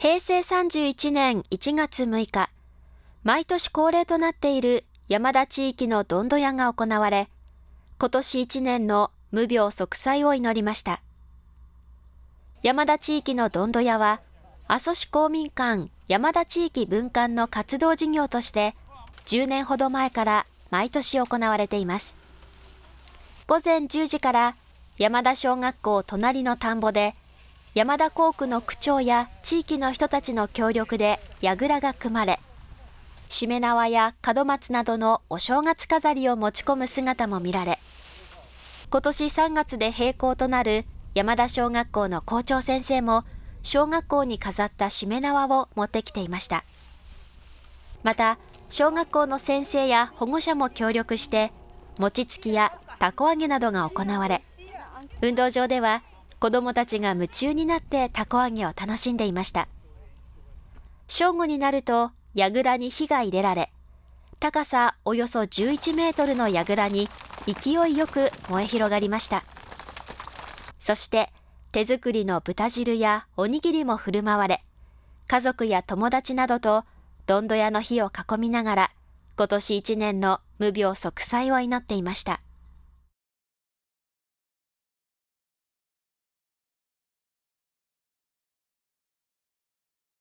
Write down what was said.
平成31年1月6日、毎年恒例となっている山田地域のどんど屋が行われ、今年1年の無病息災を祈りました。山田地域のどんど屋は、阿蘇市公民館山田地域分館の活動事業として、10年ほど前から毎年行われています。午前10時から山田小学校隣の田んぼで、山田校区の区長や地域の人たちの協力で櫓が組まれ、しめ縄や門松などのお正月飾りを持ち込む姿も見られ、今年3月で閉校となる山田小学校の校長先生も小学校に飾ったしめ縄を持ってきていました。また、小学校の先生や保護者も協力して、餅つきやたこ揚げなどが行われ、運動場では子どもたちが夢中になってたこ揚げを楽しんでいました。正午になると櫓に火が入れられ、高さおよそ11メートルの櫓に勢いよく燃え広がりました。そして手作りの豚汁やおにぎりも振る舞われ、家族や友達などとどんど屋の火を囲みながら、今年一年の無病息災を祈っていました。